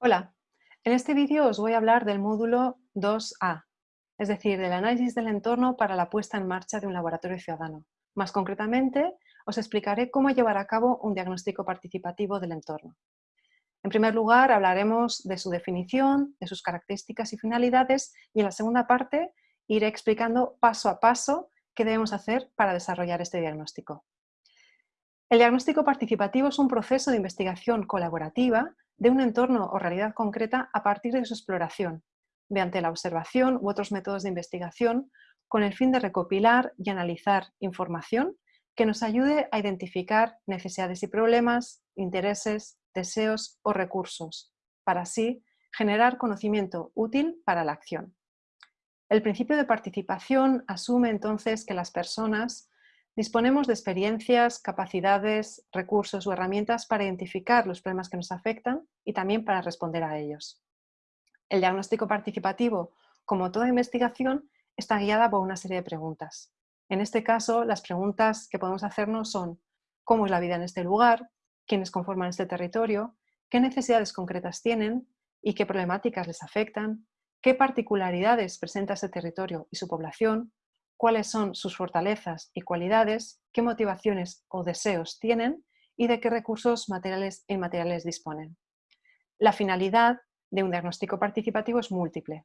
Hola, en este vídeo os voy a hablar del módulo 2A, es decir, del análisis del entorno para la puesta en marcha de un laboratorio ciudadano. Más concretamente, os explicaré cómo llevar a cabo un diagnóstico participativo del entorno. En primer lugar, hablaremos de su definición, de sus características y finalidades, y en la segunda parte iré explicando paso a paso qué debemos hacer para desarrollar este diagnóstico. El diagnóstico participativo es un proceso de investigación colaborativa de un entorno o realidad concreta a partir de su exploración, mediante la observación u otros métodos de investigación, con el fin de recopilar y analizar información que nos ayude a identificar necesidades y problemas, intereses, deseos o recursos, para así generar conocimiento útil para la acción. El principio de participación asume entonces que las personas Disponemos de experiencias, capacidades, recursos o herramientas para identificar los problemas que nos afectan y también para responder a ellos. El diagnóstico participativo, como toda investigación, está guiada por una serie de preguntas. En este caso, las preguntas que podemos hacernos son ¿cómo es la vida en este lugar? ¿Quiénes conforman este territorio? ¿Qué necesidades concretas tienen? ¿Y qué problemáticas les afectan? ¿Qué particularidades presenta este territorio y su población? Cuáles son sus fortalezas y cualidades, qué motivaciones o deseos tienen y de qué recursos materiales e inmateriales disponen. La finalidad de un diagnóstico participativo es múltiple.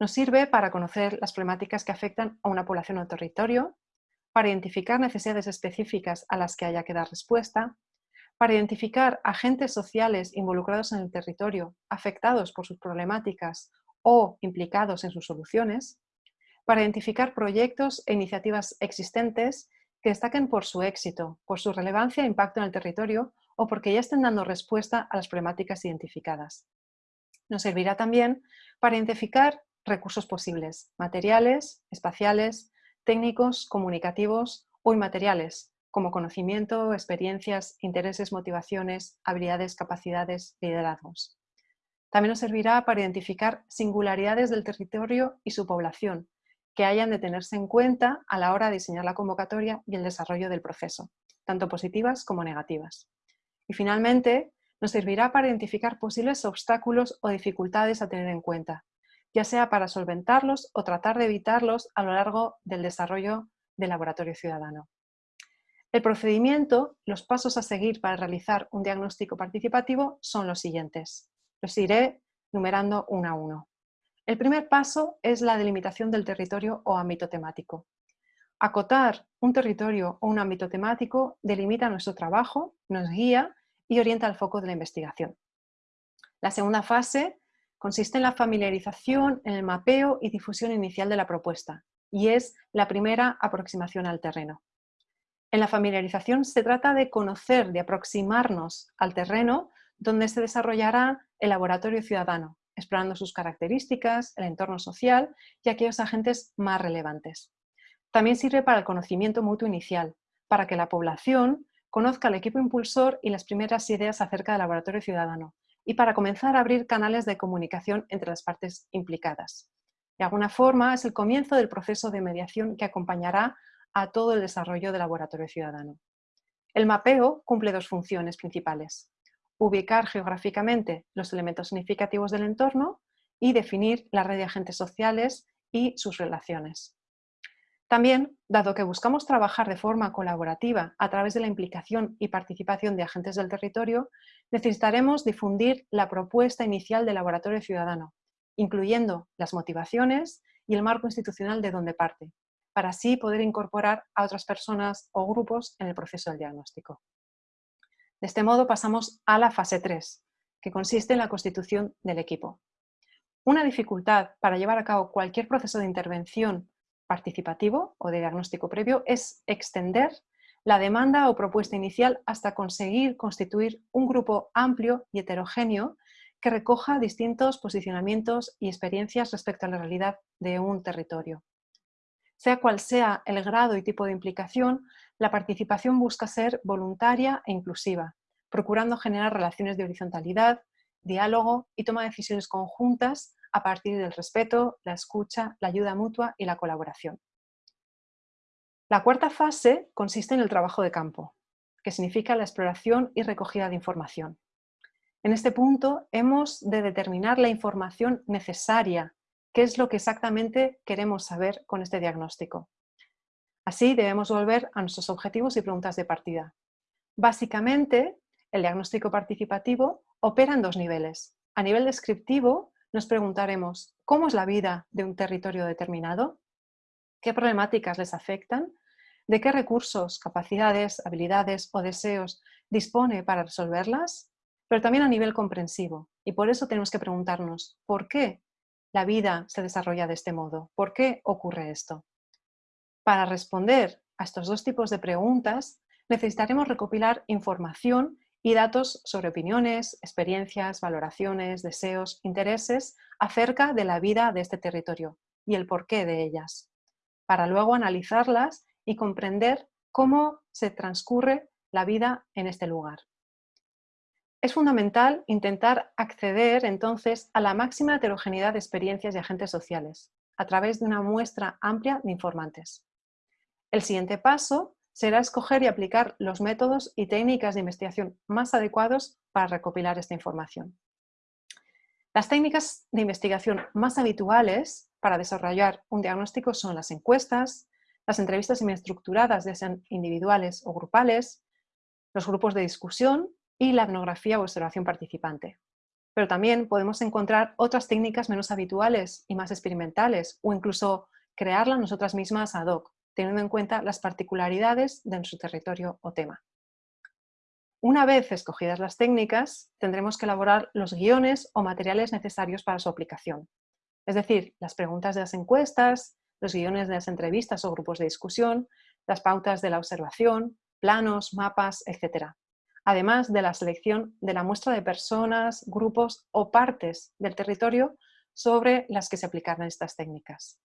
Nos sirve para conocer las problemáticas que afectan a una población o territorio, para identificar necesidades específicas a las que haya que dar respuesta, para identificar agentes sociales involucrados en el territorio afectados por sus problemáticas o implicados en sus soluciones, para identificar proyectos e iniciativas existentes que destaquen por su éxito, por su relevancia e impacto en el territorio o porque ya estén dando respuesta a las problemáticas identificadas. Nos servirá también para identificar recursos posibles, materiales, espaciales, técnicos, comunicativos o inmateriales, como conocimiento, experiencias, intereses, motivaciones, habilidades, capacidades, liderazgos. También nos servirá para identificar singularidades del territorio y su población, que hayan de tenerse en cuenta a la hora de diseñar la convocatoria y el desarrollo del proceso, tanto positivas como negativas. Y finalmente, nos servirá para identificar posibles obstáculos o dificultades a tener en cuenta, ya sea para solventarlos o tratar de evitarlos a lo largo del desarrollo del laboratorio ciudadano. El procedimiento, los pasos a seguir para realizar un diagnóstico participativo son los siguientes. Los iré numerando uno a uno. El primer paso es la delimitación del territorio o ámbito temático. Acotar un territorio o un ámbito temático delimita nuestro trabajo, nos guía y orienta el foco de la investigación. La segunda fase consiste en la familiarización, en el mapeo y difusión inicial de la propuesta y es la primera aproximación al terreno. En la familiarización se trata de conocer, de aproximarnos al terreno donde se desarrollará el laboratorio ciudadano, explorando sus características, el entorno social y aquellos agentes más relevantes. También sirve para el conocimiento mutuo inicial, para que la población conozca al equipo impulsor y las primeras ideas acerca del laboratorio ciudadano y para comenzar a abrir canales de comunicación entre las partes implicadas. De alguna forma es el comienzo del proceso de mediación que acompañará a todo el desarrollo del laboratorio ciudadano. El mapeo cumple dos funciones principales ubicar geográficamente los elementos significativos del entorno y definir la red de agentes sociales y sus relaciones. También, dado que buscamos trabajar de forma colaborativa a través de la implicación y participación de agentes del territorio, necesitaremos difundir la propuesta inicial del laboratorio ciudadano, incluyendo las motivaciones y el marco institucional de donde parte, para así poder incorporar a otras personas o grupos en el proceso del diagnóstico. De este modo pasamos a la fase 3, que consiste en la constitución del equipo. Una dificultad para llevar a cabo cualquier proceso de intervención participativo o de diagnóstico previo es extender la demanda o propuesta inicial hasta conseguir constituir un grupo amplio y heterogéneo que recoja distintos posicionamientos y experiencias respecto a la realidad de un territorio. Sea cual sea el grado y tipo de implicación, la participación busca ser voluntaria e inclusiva, procurando generar relaciones de horizontalidad, diálogo y toma de decisiones conjuntas a partir del respeto, la escucha, la ayuda mutua y la colaboración. La cuarta fase consiste en el trabajo de campo, que significa la exploración y recogida de información. En este punto hemos de determinar la información necesaria, qué es lo que exactamente queremos saber con este diagnóstico. Así debemos volver a nuestros objetivos y preguntas de partida. Básicamente, el diagnóstico participativo opera en dos niveles. A nivel descriptivo, nos preguntaremos ¿cómo es la vida de un territorio determinado? ¿Qué problemáticas les afectan? ¿De qué recursos, capacidades, habilidades o deseos dispone para resolverlas? Pero también a nivel comprensivo. Y por eso tenemos que preguntarnos ¿por qué la vida se desarrolla de este modo? ¿Por qué ocurre esto? Para responder a estos dos tipos de preguntas, necesitaremos recopilar información y datos sobre opiniones, experiencias, valoraciones, deseos, intereses acerca de la vida de este territorio y el porqué de ellas, para luego analizarlas y comprender cómo se transcurre la vida en este lugar. Es fundamental intentar acceder entonces a la máxima heterogeneidad de experiencias y agentes sociales, a través de una muestra amplia de informantes. El siguiente paso será escoger y aplicar los métodos y técnicas de investigación más adecuados para recopilar esta información. Las técnicas de investigación más habituales para desarrollar un diagnóstico son las encuestas, las entrevistas semiestructuradas, ya sean individuales o grupales, los grupos de discusión y la etnografía o observación participante. Pero también podemos encontrar otras técnicas menos habituales y más experimentales o incluso crearlas nosotras mismas ad hoc, teniendo en cuenta las particularidades de su territorio o tema. Una vez escogidas las técnicas, tendremos que elaborar los guiones o materiales necesarios para su aplicación. Es decir, las preguntas de las encuestas, los guiones de las entrevistas o grupos de discusión, las pautas de la observación, planos, mapas, etc. Además de la selección de la muestra de personas, grupos o partes del territorio sobre las que se aplicarán estas técnicas.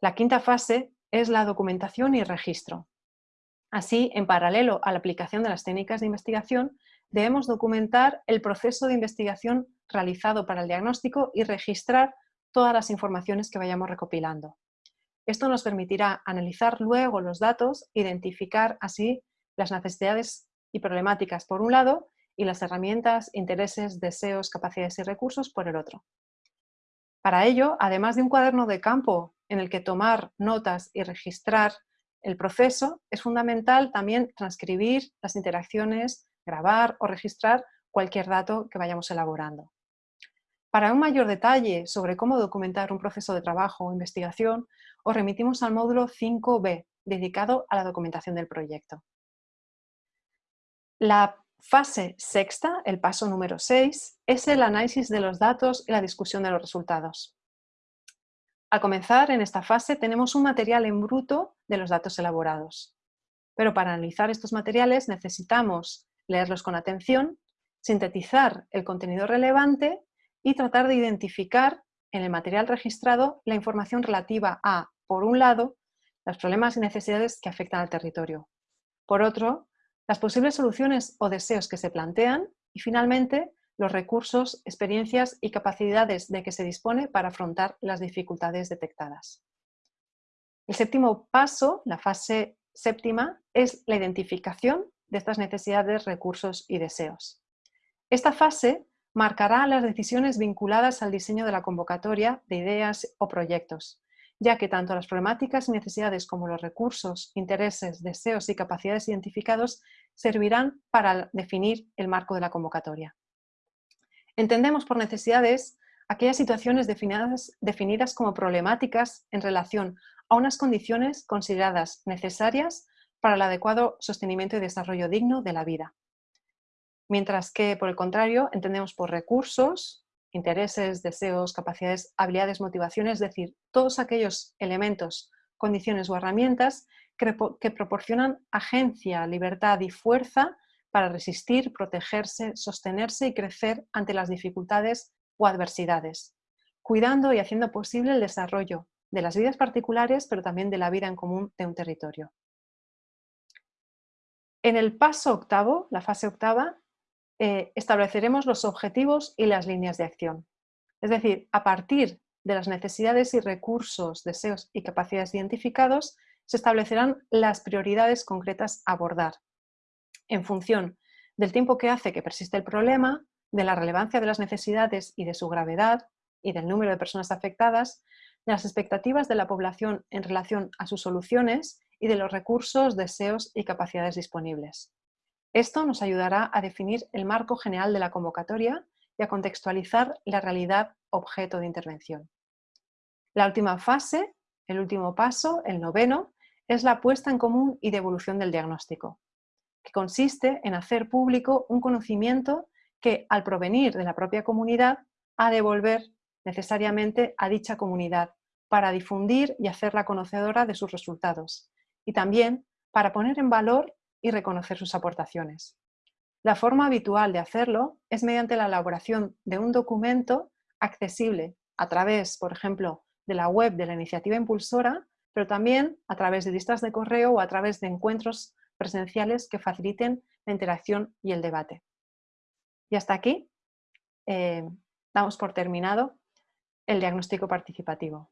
La quinta fase es la documentación y registro. Así, en paralelo a la aplicación de las técnicas de investigación, debemos documentar el proceso de investigación realizado para el diagnóstico y registrar todas las informaciones que vayamos recopilando. Esto nos permitirá analizar luego los datos, identificar así las necesidades y problemáticas por un lado y las herramientas, intereses, deseos, capacidades y recursos por el otro. Para ello, además de un cuaderno de campo en el que tomar notas y registrar el proceso, es fundamental también transcribir las interacciones, grabar o registrar cualquier dato que vayamos elaborando. Para un mayor detalle sobre cómo documentar un proceso de trabajo o investigación, os remitimos al módulo 5B, dedicado a la documentación del proyecto. La fase sexta, el paso número 6, es el análisis de los datos y la discusión de los resultados. Al comenzar en esta fase tenemos un material en bruto de los datos elaborados. Pero para analizar estos materiales necesitamos leerlos con atención, sintetizar el contenido relevante y tratar de identificar en el material registrado la información relativa a, por un lado, los problemas y necesidades que afectan al territorio. Por otro, las posibles soluciones o deseos que se plantean y finalmente los recursos, experiencias y capacidades de que se dispone para afrontar las dificultades detectadas. El séptimo paso, la fase séptima, es la identificación de estas necesidades, recursos y deseos. Esta fase marcará las decisiones vinculadas al diseño de la convocatoria de ideas o proyectos, ya que tanto las problemáticas y necesidades como los recursos, intereses, deseos y capacidades identificados servirán para definir el marco de la convocatoria. Entendemos por necesidades aquellas situaciones definidas, como problemáticas en relación a unas condiciones consideradas necesarias para el adecuado sostenimiento y desarrollo digno de la vida. Mientras que, por el contrario, entendemos por recursos, intereses, deseos, capacidades, habilidades, motivaciones, es decir, todos aquellos elementos, condiciones o herramientas que proporcionan agencia, libertad y fuerza para resistir, protegerse, sostenerse y crecer ante las dificultades o adversidades, cuidando y haciendo posible el desarrollo de las vidas particulares, pero también de la vida en común de un territorio. En el paso octavo, la fase octava, eh, estableceremos los objetivos y las líneas de acción. Es decir, a partir de las necesidades y recursos, deseos y capacidades identificados, se establecerán las prioridades concretas a abordar, en función del tiempo que hace que persiste el problema, de la relevancia de las necesidades y de su gravedad y del número de personas afectadas, de las expectativas de la población en relación a sus soluciones y de los recursos, deseos y capacidades disponibles. Esto nos ayudará a definir el marco general de la convocatoria y a contextualizar la realidad objeto de intervención. La última fase, el último paso, el noveno, es la puesta en común y devolución del diagnóstico, consiste en hacer público un conocimiento que, al provenir de la propia comunidad, ha de devolver necesariamente a dicha comunidad para difundir y hacerla conocedora de sus resultados y también para poner en valor y reconocer sus aportaciones. La forma habitual de hacerlo es mediante la elaboración de un documento accesible a través, por ejemplo, de la web de la iniciativa impulsora, pero también a través de listas de correo o a través de encuentros presenciales que faciliten la interacción y el debate. Y hasta aquí eh, damos por terminado el diagnóstico participativo.